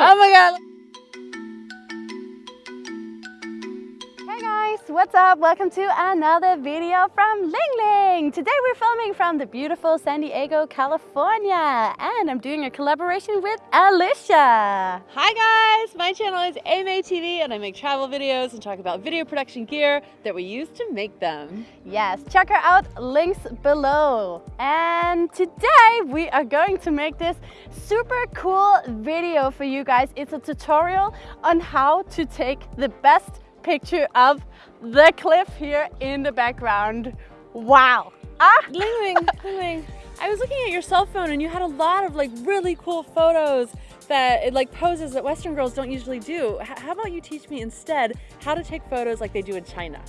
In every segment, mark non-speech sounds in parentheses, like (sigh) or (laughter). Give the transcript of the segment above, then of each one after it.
Oh my god. What's up? Welcome to another video from Ling Ling. Today we're filming from the beautiful San Diego, California. And I'm doing a collaboration with Alicia. Hi guys, my channel is AMA TV and I make travel videos and talk about video production gear that we use to make them. Yes, check her out, links below. And today we are going to make this super cool video for you guys. It's a tutorial on how to take the best picture of the cliff here in the background. Wow. Ah. Ling Ling, (laughs) Ling Ling. I was looking at your cell phone and you had a lot of like really cool photos that it like poses that Western girls don't usually do. H how about you teach me instead how to take photos like they do in China?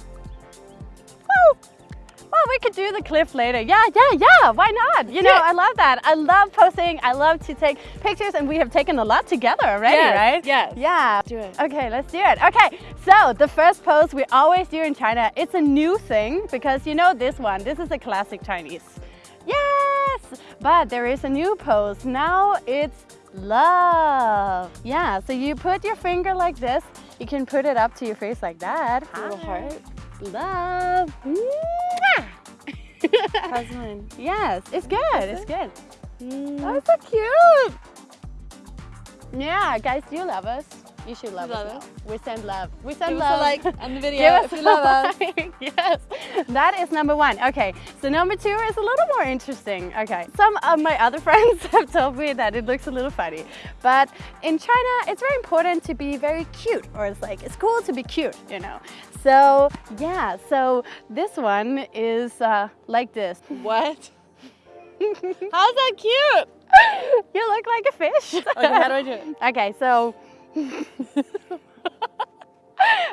Woo! Well, we could do the cliff later. Yeah, yeah, yeah, why not? You know, I love that. I love posting. I love to take pictures and we have taken a lot together already, yes, right? Yes. Yeah. Do it. Okay, let's do it. Okay, so the first pose we always do in China, it's a new thing because you know this one, this is a classic Chinese. Yes, but there is a new pose. Now it's love. Yeah, so you put your finger like this. You can put it up to your face like that. A little heart. Love. Mm. (laughs) How's mine? Yes, it's good. It's good. Mm. Oh, so cute. Yeah, guys, do you love us? You should love, you us. love. We send love. We send Give love. Us a like on the (laughs) video if you love us. (laughs) (laughs) yes, that is number one. Okay, so number two is a little more interesting. Okay, some of my other friends have told me that it looks a little funny, but in China, it's very important to be very cute, or it's like it's cool to be cute, you know. So yeah, so this one is uh, like this. What? How's that cute? you look like a fish. Okay, how do I do it? Okay, so (laughs)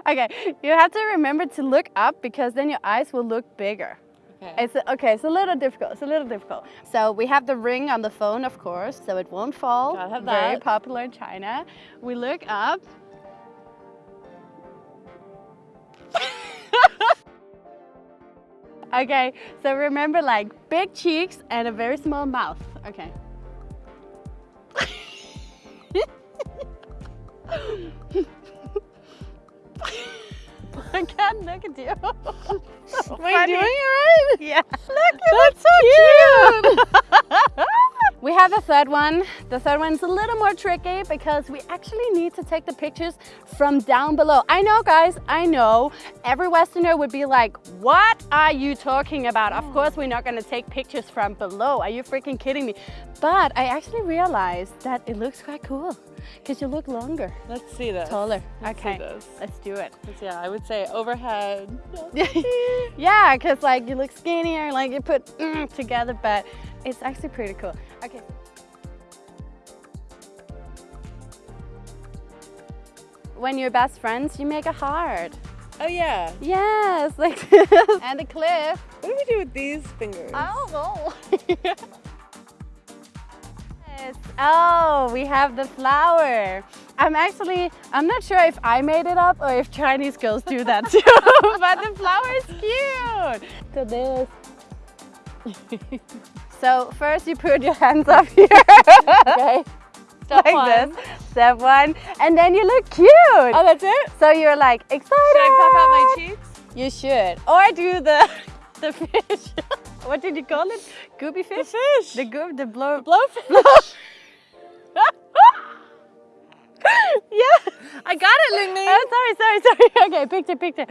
okay, you have to remember to look up because then your eyes will look bigger. Okay. It's okay. It's a little difficult. It's a little difficult. So we have the ring on the phone, of course, so it won't fall. Gotta have Very popular in China. We look up. (laughs) okay, so remember like big cheeks and a very small mouth. Okay. (laughs) I can't look at you. so Am I doing it right? Yeah. Look, look so cute. (laughs) we have a third one. The third one's a little more tricky because we actually need to take the pictures from down below. I know, guys, I know. Every Westerner would be like, what are you talking about? Of course, we're not gonna take pictures from below. Are you freaking kidding me? But I actually realized that it looks quite cool because you look longer, Let's see this. taller. Let's okay, this. let's do it. Yeah, I would say overhead. (laughs) yeah, because like you look skinnier, like you put mm, together, but it's actually pretty cool. Okay. When you're best friends, you make a heart. Oh yeah. Yes, like this. (laughs) and a cliff. What do we do with these fingers? I don't know. (laughs) Oh, we have the flower. I'm actually, I'm not sure if I made it up or if Chinese girls do that (laughs) too, but the flower is cute. So this. (laughs) so first you put your hands up (laughs) here. Okay. Step like one. this. Step one. And then you look cute. Oh, that's it? So you're like excited. Should I puff out my cheeks? You should. Or do the the fish. what did you call it? Gooby The fish? fish. The goob, the blow. blowfish. Yeah. I got it, Ling Ling. Oh, sorry, sorry, sorry. (laughs) Okay, picture, picture.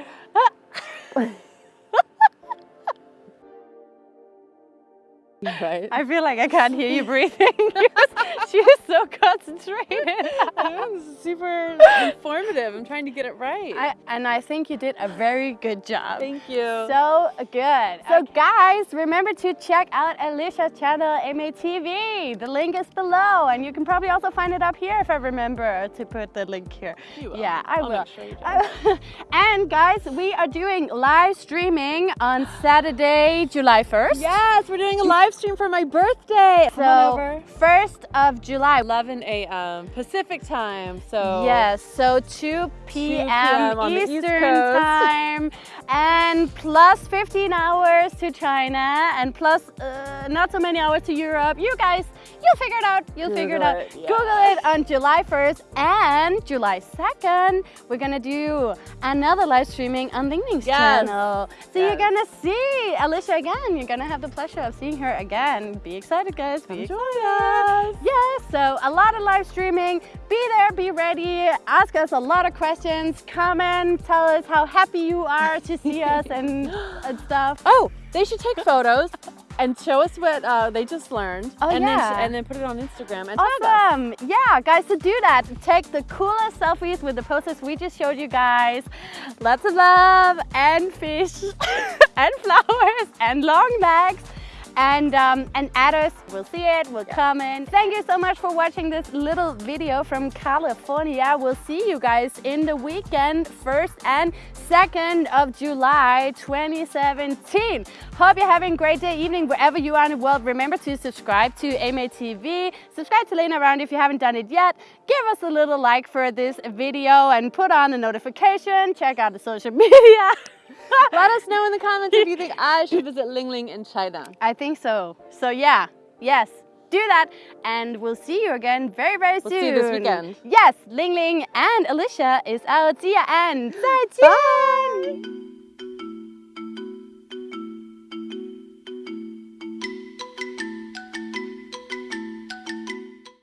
(laughs) Right. I feel like I can't hear you breathing. (laughs) she is so concentrated. Is super informative. I'm trying to get it right. I, and I think you did a very good job. Thank you. So good. So guys, remember to check out Alicia's channel, AMA TV. The link is below and you can probably also find it up here if I remember to put the link here. You will. Yeah, I I'll will. sure. I- (laughs) and guys, we are doing live streaming on Saturday, July 1st. yes, we're doing a live live stream for my birthday. So, over. 1st of July. 11 a.m. Pacific time. So Yes, so 2 p.m. p.m. on the East Eastern time and plus 15 hours to China and plus uh, not so many hours to Europe. You guys, you'll figure it out. You'll figure it out. it, yeah. Google it on July 1st and July 2nd. We're gonna do another live streaming on Ling Ling's Yes. channel. So you're gonna see Alicia again. You're gonna have the pleasure of seeing her again. Again, be excited, guys. Be join excited. us. Yes, so a lot of live streaming. Be there, be ready. Ask us a lot of questions. Comment, tell us how happy you are to (laughs) see us and, and stuff. Oh, they should take photos and show us what uh, they just learned. Oh, and Then, yeah. and then put it on Instagram and. Awesome! Yeah, guys, to do that, take the coolest selfies with the poses we just showed you guys. Lots of love and fish (laughs) and flowers and long legs. And um, and add us. We'll see it. We'll comment. Thank you so much for watching this little video from California. We'll see you guys in the weekend, first and second of July, 2017. Hope you're having a great day, evening, wherever you are in the world. Remember to subscribe to AMA TV. Subscribe to Lena Around if you haven't done it yet. Give us a little like for this video and put on the notification. Check out the social (laughs) media. (laughs) Let us know in the comments if you think I should visit Ling Ling in China. I think so. So yeah, yes, do that, and we'll see you again very, very We'll soon. see you this weekend. Yes, Ling Ling and Alicia is out. See ya and (gasps) 再见. Bye.